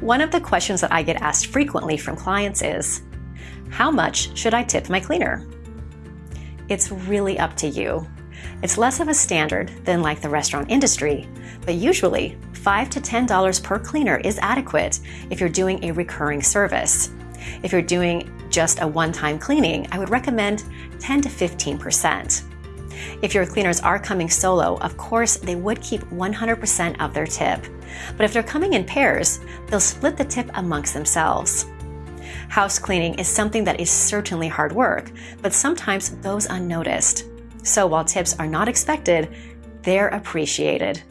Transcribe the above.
One of the questions that I get asked frequently from clients is, how much should I tip my cleaner? It's really up to you. It's less of a standard than like the restaurant industry, but usually 5 to $10 per cleaner is adequate if you're doing a recurring service. If you're doing just a one-time cleaning, I would recommend 10 to 15%. If your cleaners are coming solo, of course, they would keep 100% of their tip. But if they're coming in pairs, they'll split the tip amongst themselves. House cleaning is something that is certainly hard work, but sometimes goes unnoticed. So while tips are not expected, they're appreciated.